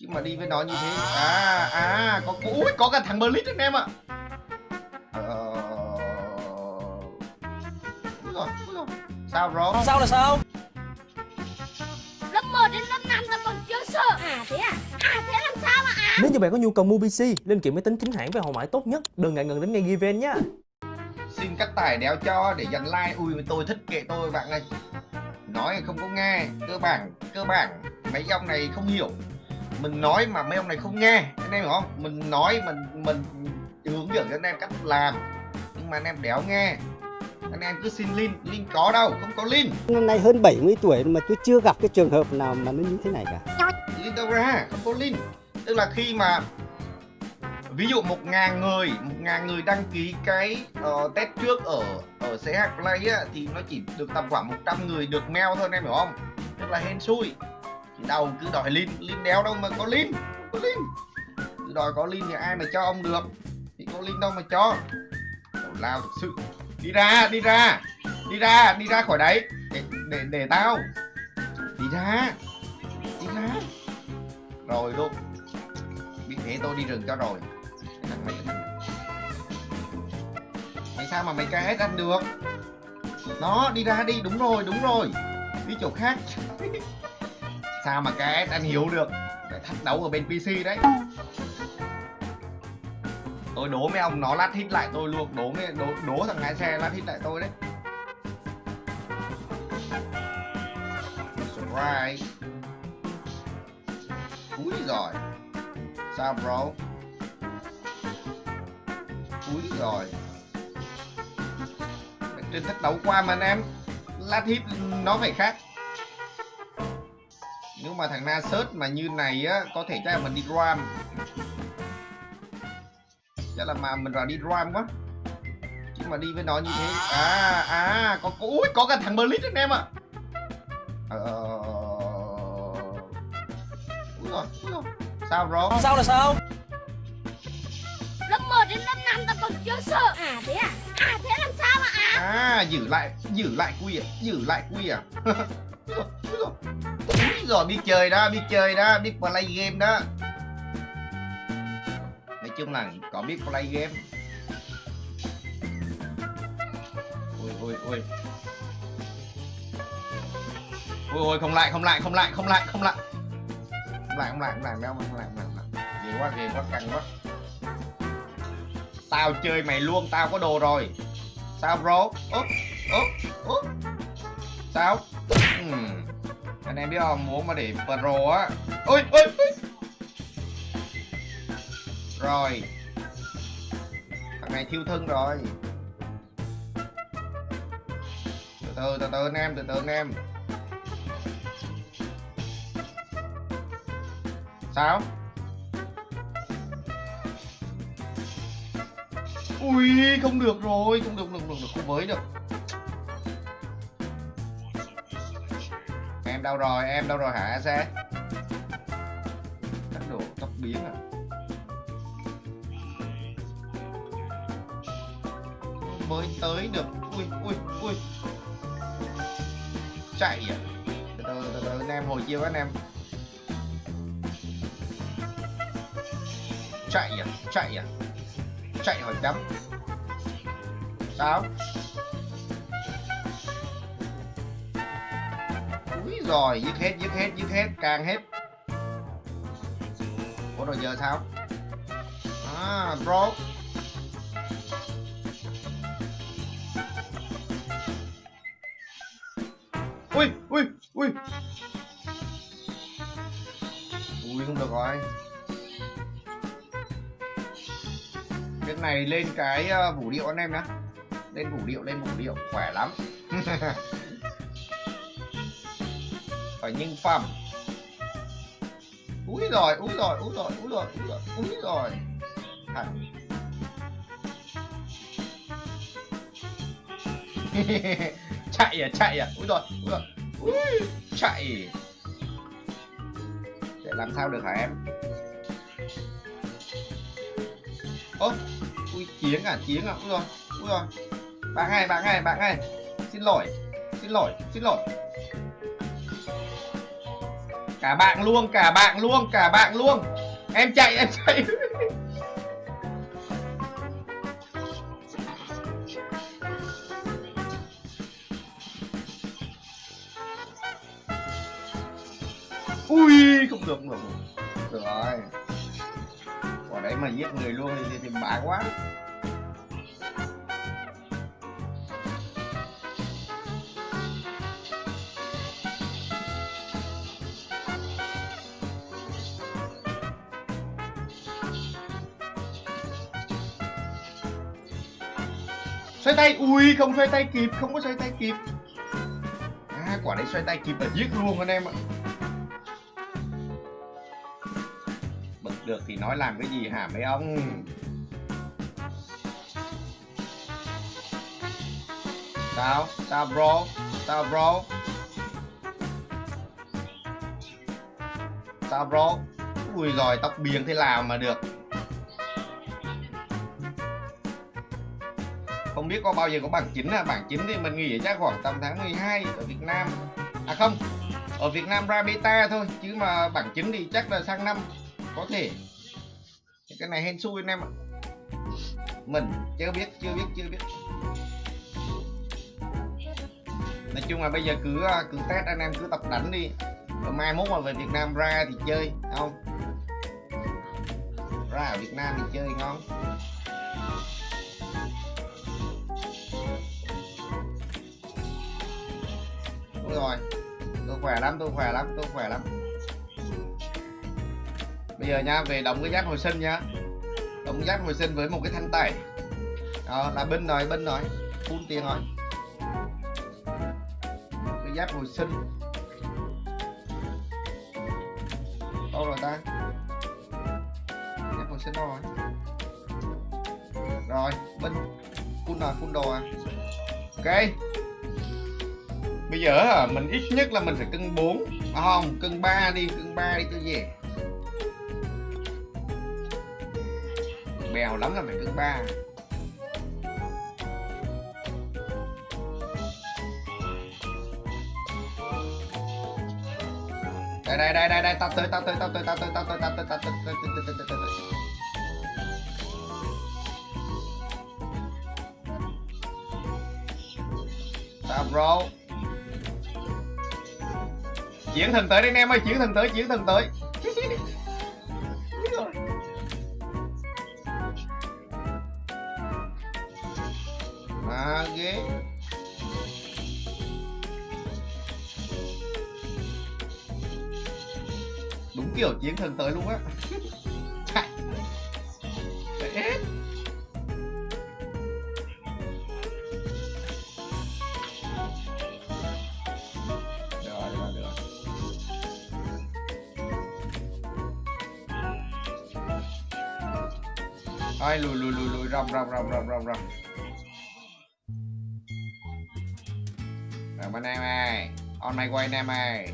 chứ mà đi với nó như thế à à có ui có cả thằng Blitz anh em ạ ờ rồi, rồi. sao rồi Sao là sao? Lớp 1 đến lớp 5 ta còn chưa sợ À thế à? À thế làm sao mà à? Nếu như bạn có nhu cầu mua PC, linh kiện máy tính chính hãng với hậu mãi tốt nhất, đừng ngại ngần đến ngay Given nhé. xin cắt tải đéo cho để dành like ui tôi thích kệ tôi bạn ơi nói không có nghe cơ bản cơ bản mấy ông này không hiểu mình nói mà mấy ông này không nghe anh em hiểu không? Mình nói mình mình hướng dẫn cho anh em cách làm nhưng mà anh em đéo nghe. Anh em cứ xin link link có đâu không có link. Năm nay hơn 70 tuổi mà tôi chưa gặp cái trường hợp nào mà nó như thế này cả. link đâu ra không có link. Tức là khi mà ví dụ một ngàn người một ngàn người đăng ký cái ờ, test trước ở ở CH Play á, thì nó chỉ được tầm khoảng 100 người được mail thôi anh em hiểu không? Tức là hên xui đầu cứ đòi lin lin đéo đâu mà có lin có lin cứ đòi có lin thì ai mà cho ông được? Thì có lin đâu mà cho. Đầu lao thực sự. Đi ra đi ra đi ra đi ra khỏi đấy. Để để để tao. Đi ra đi ra. Rồi luôn. Biết thế tôi đi rừng cho rồi. Mày mày sao mà mày KS ăn được? Nó, đi ra đi, đúng rồi đúng rồi. Đi chỗ khác. sao mà cái anh hiếu được? Phải thách đấu ở bên PC đấy. Tôi đố mấy ông nó lát hit lại tôi luôn. Đố mấy đố, đố thằng lái xe lát hit lại tôi đấy. Surprise. Úi rồi Sao bro? Úi rồi Trên thách đấu qua mà anh em. Lát hit nó phải khác. Nếu mà thằng Na search mà như này á Có thể chắc là mình đi ram Chắc là mà mình vào đi ram quá Chứ mà đi với nó như thế À à có, có Úi có cả thằng Blitz anh em ạ Ờ Úi rồi. Sao? Sao là sao? Lớp 1 đến lớp 5 ta còn chưa sợ À thế à? À thế làm sao mà à? À giữ lại giữ lại quy à? Giữ lại quy à? Úi rồi, úi rồi. Rồi biết chơi đó, biết chơi đó, biết play game đó. Nói chung là có biết play game. Ui ui ui. Ui ui không lại, không lại, không lại, không lại, không lại. Không lại, không lại, không lại, không lại, không lại, không lại. Ghê quá, ghê quá, căng quá. Tao chơi mày luôn, tao có đồ rồi. Sao bro? Úp, úp, úp. Sao? Ừm. Anh em biết không, muốn mà để pro á. Ôi, ôi, ôi. Rồi. Thằng này thiêu thân rồi. Từ từ, từ từ anh em, từ từ anh em. Sao? Ui, không được rồi, không được, không được, không được, không với được. Em đâu rồi, em đâu rồi hả xe? Tốc độ tốc biến à? Mới tới được, ui, ui, ui. Chạy à? Từ từ, từ từ, anh em hồi chiêu anh em. Chạy à? Chạy à? chạy hồi chấm sao úi rồi, dứt hết dứt hết dứt hết, càng hết. Ủa, rồi giờ sao? À bro ui ui ui. Ui, không được rồi. Cái này lên cái ờ, vũ điệu anh em nhá. Lên vũ điệu, lên vũ điệu, khỏe lắm. phải nhân phẩm. Úi rồi úi rồi úi rồi úi rồi úi rồi úi rồi. Thật. chạy à chạy à. Úi rồi úi rồi. Úi, chạy. Để làm sao được hả em? Ơ ui chiến à chiến à. Úi rồi úi rồi. Bạn ơi bạn ơi bạn ơi xin lỗi xin lỗi xin lỗi cả bạn luôn cả bạn luôn cả bạn luôn. Em chạy em chạy. Ui không được không được được. Rồi quả đấy mà giết người luôn thì, thì bá quá. Xoay tay ui không xoay tay kịp không có xoay tay kịp. À, quả đấy xoay tay kịp là giết luôn anh em ạ. Bật được thì nói làm cái gì hả mấy ông? Sao? Sao bro? Sao bro? Sao bro? Ui rồi tóc biếng thế nào mà được. Không biết có bao giờ có bảng chính là bảng chính thì mình nghĩ chắc khoảng tầm tháng 12 ở Việt Nam. À không, ở Việt Nam ra beta thôi, chứ mà bảng chính thì chắc là sang năm, có thể. Cái này hên xui anh em ạ. Mình chưa biết chưa biết chưa biết. Nói chung là bây giờ cứ à, cứ test anh em, cứ tập đánh đi. Rồi mai mốt mà về Việt Nam ra thì chơi, không? Ra ở Việt Nam thì chơi ngon. Rồi. Tôi khỏe lắm, tôi khỏe lắm, tôi khỏe lắm. Bây giờ nha, về đóng cái giáp hồi sinh nhá đóng giáp hồi sinh với một cái thanh tẩy. Đó, là bên rồi bên rồi phun tiền rồi. Cái giáp hồi sinh. Đâu rồi ta? Giáp hồi sinh đâu rồi? Rồi, bên phun rồi phun đồ à. Ok bây giờ hả, mình ít nhất là mình phải cân 4 à, không cân 3 đi cân 3 đi cho gì? bèo lắm là phải cân 3 đây đây đây đây đây tao tới tao tới tao tới tao tới tao tới tao tới tao tới tao tới tao tới tao tới. Tao bro chuyển thần tới đi anh em ơi, chuyển thần tới, chuyển thần tới. Mà ghê. Đúng kiểu chiến thần tới luôn á. ai lùi lùi lùi lùi rầm rầm rầm rầm rầm rầm. Rầm bên em ơi. On my way anh em ơi.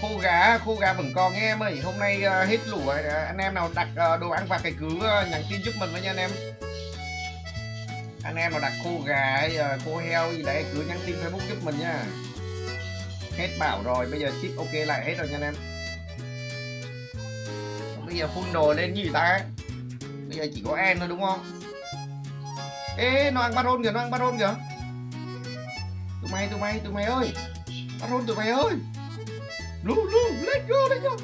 Khô gà khô gà vẫn còn nghe em ơi. Hôm nay uh, hết lũ rồi. Ờ, anh em nào đặt uh, đồ ăn và cái cứ uh, nhắn tin giúp mình với nha anh em em nào đặt khô gà hay ờ, khô heo gì đấy cứ nhắn tin facebook giúp mình nha. Hết bảo rồi bây giờ ship ok lại hết rồi nha anh em. Bây giờ phun đồ lên gì ta? Bây giờ chỉ có em thôi đúng không? Ê nó ăn baron kìa nó ăn baron kìa. Tụi mày tụi mày tụi mày ơi. Baron tụi mày ơi. Lu, lu, let's go, let's go.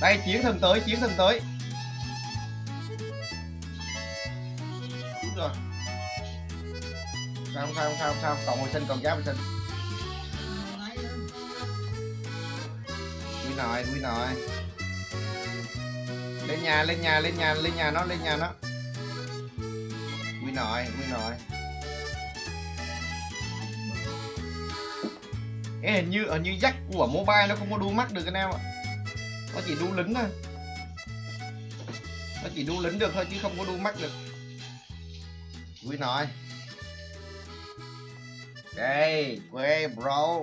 Đây, chiến thần tới, chiến thần tới. Đúng rồi. Sao không sao không sao không sao, còn hồi sinh còn giáp hồi sinh. quy nội, quy nội lên nhà lên nhà lên nhà lên nhà nó lên nhà nó quy nội quy nội Ê, hình như hình như jack của mobile nó không có đu mắt được anh em ạ nó chỉ đu lính thôi. Nó chỉ đu lính được thôi chứ không có đu mắt được. Vui nói. Đây, quê, bro.